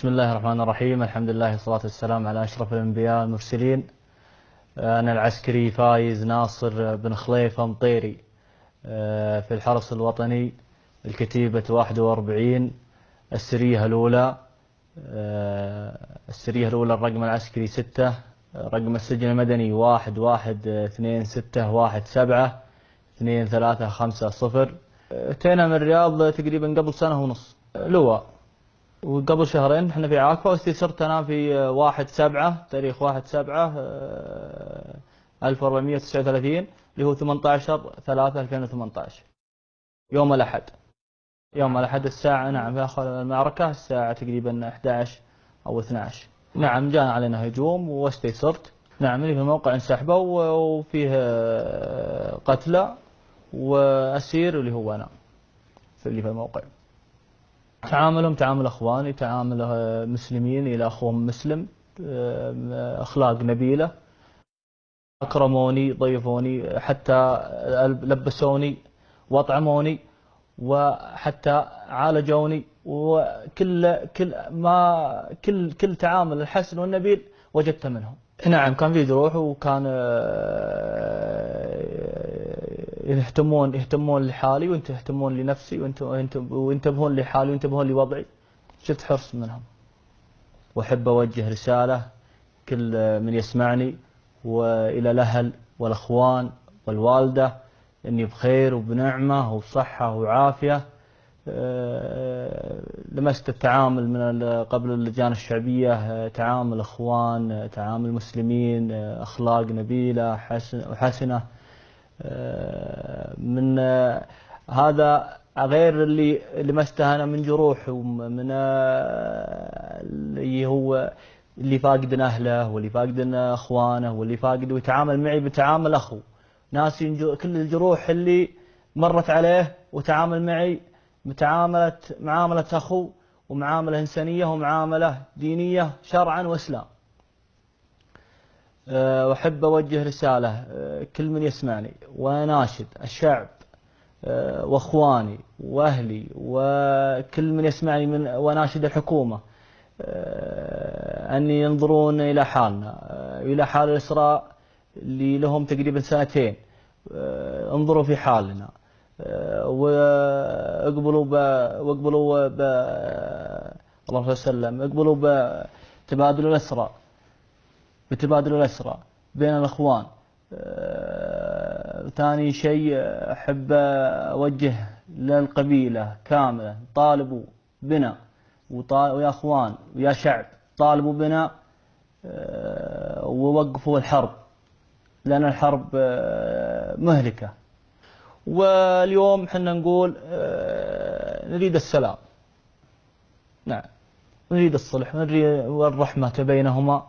بسم الله الرحمن الرحيم الحمد لله والصلاة والسلام على أشرف الأنبياء المرسلين أنا العسكري فايز ناصر بن خليفة مطيري في الحرس الوطني الكتيبة 41 السرية الأولى السرية الأولى الرقم العسكري 6 رقم السجن المدني واحد واحد اثنين ستة واحد سبعة اثنين ثلاثة خمسة صفر اتينا من الرياض تقريبا قبل سنة ونص لواء وقبل شهرين إحنا في عاكفة واستثرت أنا في واحد سبعة تاريخ واحد سبعة ألف وأربعمية وتسعة وثلاثين اللي هو ثمانية عشر ثلاثة ألفين وثمانية عشر. يوم الأحد. يوم الأحد الساعة نعم في آخر المعركة الساعة تقريبا 11 أو 12 نعم جاء علينا هجوم واستيسرت نعم اللي في الموقع انسحبوا وفيه قتلى وأسير اللي هو أنا في اللي في الموقع. تعاملهم تعامل أخواني تعامل مسلمين إلى أخوهم مسلم أخلاق نبيلة أكرموني ضيفوني حتى لبسوني وأطعموني وحتى عالجوني وكل كل ما كل كل تعامل الحسن والنبيل وجدته منهم. نعم كان في جروح وكان يهتمون يهتمون لحالي وانت يهتمون لنفسي وانت وينتبهون لحالي وينتبهون لوضعي. شفت حرص منهم. وأحب أوجه رسالة كل من يسمعني وإلى الأهل والأخوان والوالدة إني بخير وبنعمة وبصحة وعافية لمست التعامل من قبل اللجان الشعبية تعامل أخوان تعامل مسلمين أخلاق نبيلة حسنه من هذا غير اللي لمسته أنا من جروح ومن اللي هو اللي فاقد أهله واللي فاقد أخوانه واللي فاقد ويتعامل معي بتعامل أخو. ناس كل الجروح اللي مرت عليه وتعامل معي بتعاملة معاملة أخو ومعاملة إنسانية ومعاملة دينية شرعا وإسلام. وأحب أوجه رسالة كل من يسمعني وأناشد الشعب وأخواني وأهلي وكل من يسمعني من وأناشد الحكومة أن ينظرون إلى حالنا إلى حال الإسراء اللي لهم تقريبا سنتين انظروا في حالنا واقبلوا ب واقبلوا ب اللهم صل وسلم اقبلوا بتبادل الاسرى بتبادل الأسرى بين الأخوان. ثاني شيء أحب أوجه للقبيلة كاملة طالبوا بنا ويا أخوان ويا شعب طالبوا بنا ووقفوا الحرب لأن الحرب مهلكة. واليوم حنا نقول نريد السلام. نعم. نريد الصلح ونريد الرحمة بينهما.